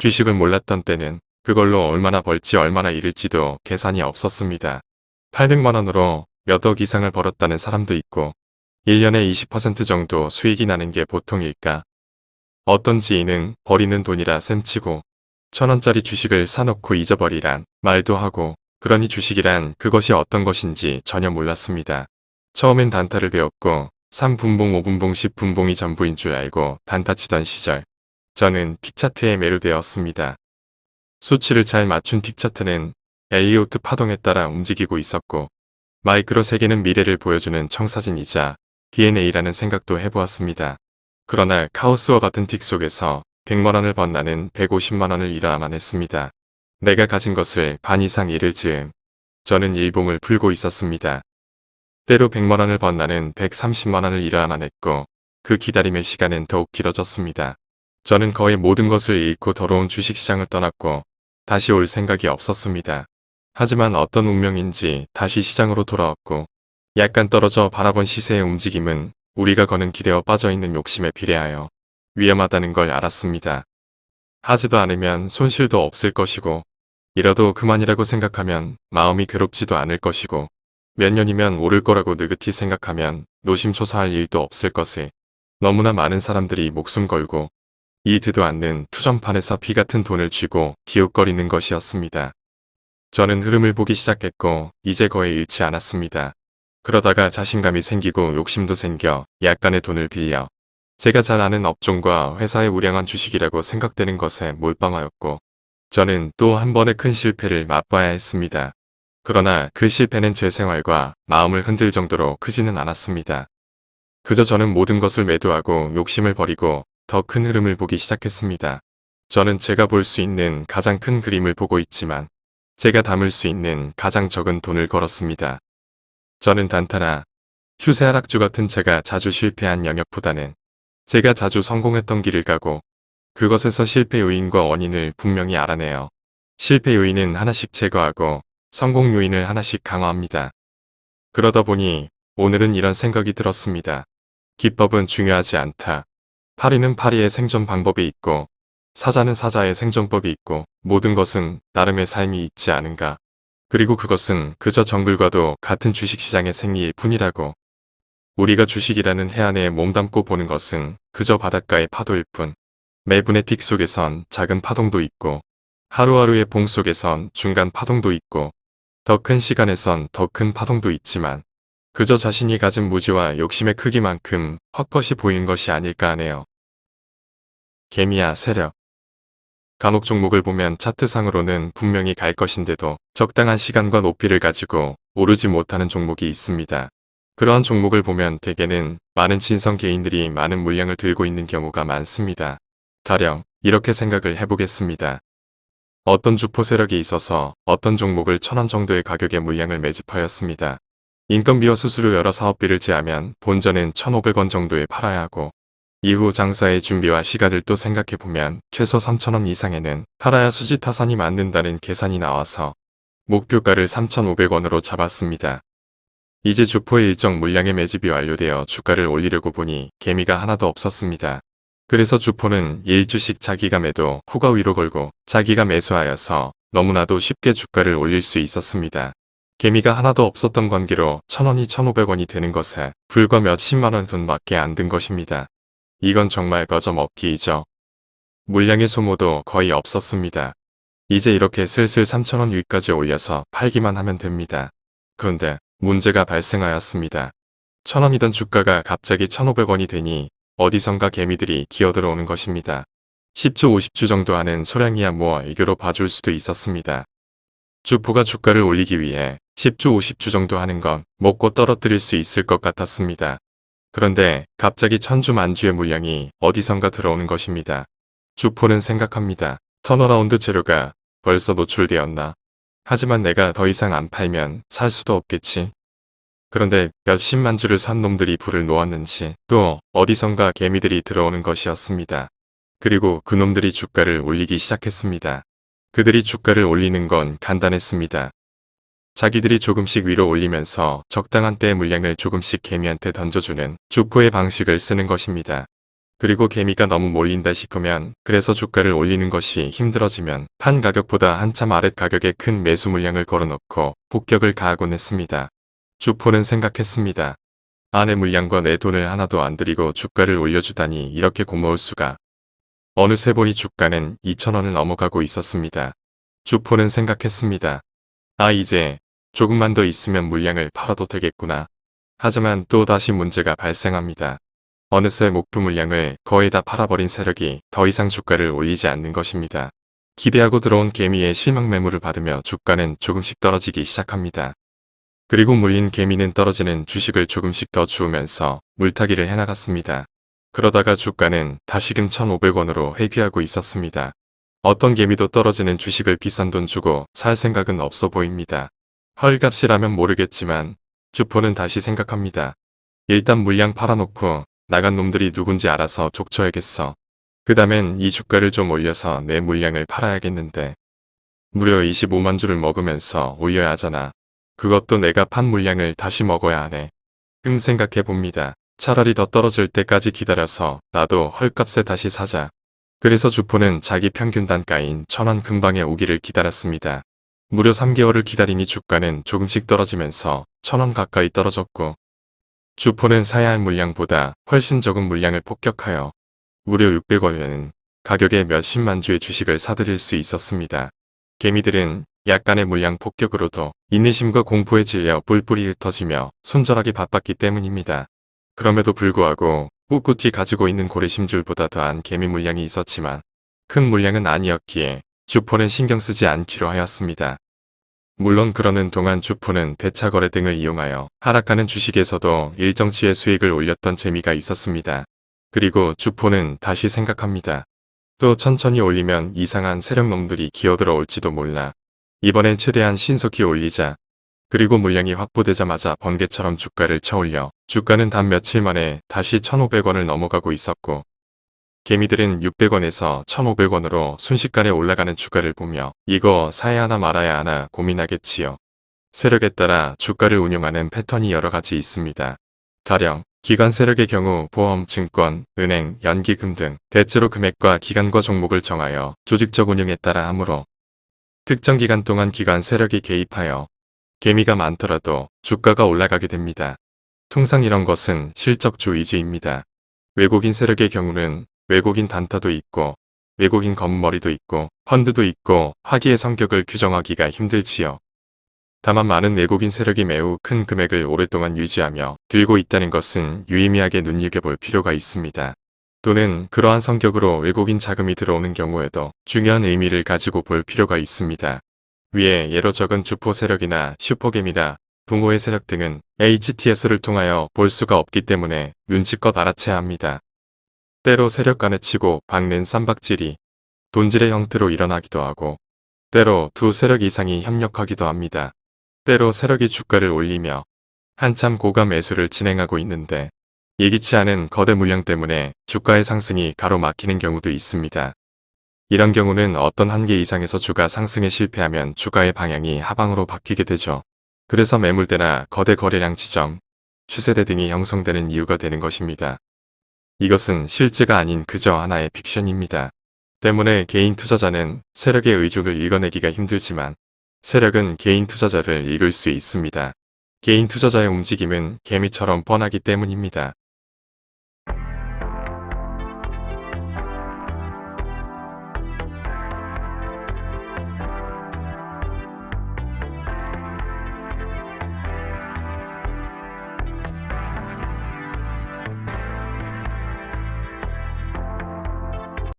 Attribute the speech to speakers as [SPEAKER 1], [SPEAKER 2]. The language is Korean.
[SPEAKER 1] 주식을 몰랐던 때는 그걸로 얼마나 벌지 얼마나 잃을지도 계산이 없었습니다. 800만원으로 몇 억 이상을 벌었다는 사람도 있고 1년에 20% 정도 수익이 나는 게 보통일까. 어떤 지인은 버리는 돈이라 셈치고 천원짜리 주식을 사놓고 잊어버리란 말도 하고 그러니 주식이란 그것이 어떤 것인지 전혀 몰랐습니다. 처음엔 단타를 배웠고 3분봉 5분봉 10분봉이 전부인 줄 알고 단타 치던 시절 저는 픽차트에 매료되었습니다. 수치를 잘 맞춘 픽차트는 엘리오트 파동에 따라 움직이고 있었고 마이크로 세계는 미래를 보여주는 청사진이자 DNA라는 생각도 해보았습니다. 그러나 카오스와 같은 틱 속에서 100만원을 번 나는 150만원을 잃어야만 했습니다. 내가 가진 것을 반 이상 잃을 즈음 저는 일봉을 풀고 있었습니다. 때로 100만원을 번 나는 130만원을 잃어야만 했고 그 기다림의 시간은 더욱 길어졌습니다. 저는 거의 모든 것을 잃고 더러운 주식시장을 떠났고 다시 올 생각이 없었습니다. 하지만 어떤 운명인지 다시 시장으로 돌아왔고 약간 떨어져 바라본 시세의 움직임은 우리가 거는 기대어 빠져있는 욕심에 비례하여 위험하다는 걸 알았습니다. 하지도 않으면 손실도 없을 것이고 이러도 그만이라고 생각하면 마음이 괴롭지도 않을 것이고 몇 년이면 오를 거라고 느긋히 생각하면 노심초사할 일도 없을 것을 너무나 많은 사람들이 목숨 걸고 이되도 않는 투전판에서 비 같은 돈을 쥐고 기웃거리는 것이었습니다. 저는 흐름을 보기 시작했고 이제 거의 잃지 않았습니다. 그러다가 자신감이 생기고 욕심도 생겨 약간의 돈을 빌려 제가 잘 아는 업종과 회사의 우량한 주식이라고 생각되는 것에 몰빵하였고 저는 또 한 번의 큰 실패를 맛봐야 했습니다. 그러나 그 실패는 제 생활과 마음을 흔들 정도로 크지는 않았습니다. 그저 저는 모든 것을 매도하고 욕심을 버리고 더 큰 흐름을 보기 시작했습니다. 저는 제가 볼 수 있는 가장 큰 그림을 보고 있지만 제가 담을 수 있는 가장 적은 돈을 걸었습니다. 저는 단타나 휴세 하락주 같은 제가 자주 실패한 영역보다는 제가 자주 성공했던 길을 가고 그것에서 실패 요인과 원인을 분명히 알아내요. 실패 요인은 하나씩 제거하고 성공 요인을 하나씩 강화합니다. 그러다 보니 오늘은 이런 생각이 들었습니다. 기법은 중요하지 않다. 파리는 파리의 생존 방법이 있고 사자는 사자의 생존법이 있고 모든 것은 나름의 삶이 있지 않은가. 그리고 그것은 그저 정글과도 같은 주식시장의 생리일 뿐이라고. 우리가 주식이라는 해안에 몸담고 보는 것은 그저 바닷가의 파도일 뿐. 매분의 픽 속에선 작은 파동도 있고 하루하루의 봉 속에선 중간 파동도 있고 더 큰 시간에선 더 큰 파동도 있지만 그저 자신이 가진 무지와 욕심의 크기만큼 헛것이 보이는 것이 아닐까 하네요. 개미야 세력 간혹 종목을 보면 차트상으로는 분명히 갈 것인데도 적당한 시간과 높이를 가지고 오르지 못하는 종목이 있습니다. 그러한 종목을 보면 대개는 많은 진성 개인들이 많은 물량을 들고 있는 경우가 많습니다. 가령 이렇게 생각을 해보겠습니다. 어떤 주포 세력이 있어서 어떤 종목을 천원 정도의 가격에 물량을 매집하였습니다. 인건비와 수수료 여러 사업비를 제하면 본전은 1,500원 정도에 팔아야 하고 이후 장사의 준비와 시가들도 생각해보면 최소 3천원 이상에는 팔아야 수지타산이 맞는다는 계산이 나와서 목표가를 3,500원으로 잡았습니다. 이제 주포의 일정 물량의 매집이 완료되어 주가를 올리려고 보니 개미가 하나도 없었습니다. 그래서 주포는 1주씩 자기가 매도 후가 위로 걸고 자기가 매수하여서 너무나도 쉽게 주가를 올릴 수 있었습니다. 개미가 하나도 없었던 관계로 1,000원이 1,500원이 되는 것에 불과 몇십만원 돈밖에 안 든 것입니다. 이건 정말 거저먹기이죠. 물량의 소모도 거의 없었습니다. 이제 이렇게 슬슬 3천원 위까지 올려서 팔기만 하면 됩니다. 그런데 문제가 발생하였습니다. 천원이던 주가가 갑자기 1,500원이 되니 어디선가 개미들이 기어들어오는 것입니다. 10주 50주 정도 하는 소량이야 뭐 애교로 봐줄 수도 있었습니다. 주포가 주가를 올리기 위해 10주 50주 정도 하는 건 먹고 떨어뜨릴 수 있을 것 같았습니다. 그런데 갑자기 천주 만주의 물량이 어디선가 들어오는 것입니다. 주포는 생각합니다. turnaround 재료가 벌써 노출되었나. 하지만 내가 더 이상 안 팔면 살 수도 없겠지. 그런데 몇십만 주를 산 놈들이 불을 놓았는지 또 어디선가 개미들이 들어오는 것이었습니다. 그리고 그놈들이 주가를 올리기 시작했습니다. 그들이 주가를 올리는 건 간단했습니다. 자기들이 조금씩 위로 올리면서 적당한 때의 물량을 조금씩 개미한테 던져주는 주포의 방식을 쓰는 것입니다. 그리고 개미가 너무 몰린다 싶으면 그래서 주가를 올리는 것이 힘들어지면 판 가격보다 한참 아랫 가격에 큰 매수 물량을 걸어놓고 폭격을 가하곤 했습니다. 주포는 생각했습니다. 아내 물량과 내 돈을 하나도 안 들이고 주가를 올려주다니 이렇게 고마울 수가. 어느새 보니 주가는 2천원을 넘어가고 있었습니다. 주포는 생각했습니다. 아 이제 조금만 더 있으면 물량을 팔아도 되겠구나. 하지만 또 다시 문제가 발생합니다. 어느새 목표 물량을 거의 다 팔아버린 세력이 더 이상 주가를 올리지 않는 것입니다. 기대하고 들어온 개미의 실망 매물을 받으며 주가는 조금씩 떨어지기 시작합니다. 그리고 물린 개미는 떨어지는 주식을 조금씩 더 주우면서 물타기를 해나갔습니다. 그러다가 주가는 다시금 1,500원으로 회귀하고 있었습니다. 어떤 개미도 떨어지는 주식을 비싼 돈 주고 살 생각은 없어 보입니다. 헐값이라면 모르겠지만 주포는 다시 생각합니다. 일단 물량 팔아놓고 나간 놈들이 누군지 알아서 족쳐야겠어. 그 다음엔 이 주가를 좀 올려서 내 물량을 팔아야겠는데. 무려 25만 주를 먹으면서 올려야 하잖아. 그것도 내가 판 물량을 다시 먹어야 하네. 흠 생각해 봅니다. 차라리 더 떨어질 때까지 기다려서 나도 헐값에 다시 사자. 그래서 주포는 자기 평균 단가인 천원 금방에 오기를 기다렸습니다. 무려 3개월을 기다리니 주가는 조금씩 떨어지면서 천원 가까이 떨어졌고 주포는 사야 할 물량보다 훨씬 적은 물량을 폭격하여 무려 600원에는 가격에 몇십만 주의 주식을 사들일 수 있었습니다. 개미들은 약간의 물량 폭격으로도 인내심과 공포에 질려 뿔뿔이 흩어지며 손절하기 바빴기 때문입니다. 그럼에도 불구하고 꿋꿋이 가지고 있는 고래심줄보다 더한 개미 물량이 있었지만 큰 물량은 아니었기에 주포는 신경 쓰지 않기로 하였습니다. 물론 그러는 동안 주포는 대차거래 등을 이용하여 하락하는 주식에서도 일정치의 수익을 올렸던 재미가 있었습니다. 그리고 주포는 다시 생각합니다. 또 천천히 올리면 이상한 세력놈들이 기어들어 올지도 몰라. 이번엔 최대한 신속히 올리자. 그리고 물량이 확보되자마자 번개처럼 주가를 쳐올려 주가는 단 며칠 만에 다시 1,500원을 넘어가고 있었고 개미들은 600원에서 1,500원으로 순식간에 올라가는 주가를 보며 이거 사야 하나 말아야 하나 고민하겠지요. 세력에 따라 주가를 운용하는 패턴이 여러 가지 있습니다. 가령 기관 세력의 경우 보험, 증권, 은행, 연기금 등 대체로 금액과 기간과 종목을 정하여 조직적 운영에 따라 하므로 특정 기간 동안 기관 세력이 개입하여 개미가 많더라도 주가가 올라가게 됩니다. 통상 이런 것은 실적주 위주입니다. 외국인 세력의 경우는 외국인 단타도 있고 외국인 검머리도 있고 펀드도 있고 화기의 성격을 규정하기가 힘들지요. 다만 많은 외국인 세력이 매우 큰 금액을 오랫동안 유지하며 들고 있다는 것은 유의미하게 눈여겨볼 필요가 있습니다. 또는 그러한 성격으로 외국인 자금이 들어오는 경우에도 중요한 의미를 가지고 볼 필요가 있습니다. 위에 예로 적은 주포 세력이나 슈퍼겜이나 붕호의 세력 등은 HTS를 통하여 볼 수가 없기 때문에 눈치껏 알아채야 합니다. 때로 세력 간에 치고 박는 쌈박질이 돈질의 형태로 일어나기도 하고 때로 두 세력 이상이 협력하기도 합니다. 때로 세력이 주가를 올리며 한참 고가 매수를 진행하고 있는데 예기치 않은 거대 물량 때문에 주가의 상승이 가로막히는 경우도 있습니다. 이런 경우는 어떤 한계 이상에서 주가 상승에 실패하면 주가의 방향이 하방으로 바뀌게 되죠. 그래서 매물대나 거대 거래량 지점, 추세대 등이 형성되는 이유가 되는 것입니다. 이것은 실제가 아닌 그저 하나의 픽션입니다. 때문에 개인 투자자는 세력의 의중을 읽어내기가 힘들지만 세력은 개인 투자자를 읽을 수 있습니다. 개인 투자자의 움직임은 개미처럼 뻔하기 때문입니다.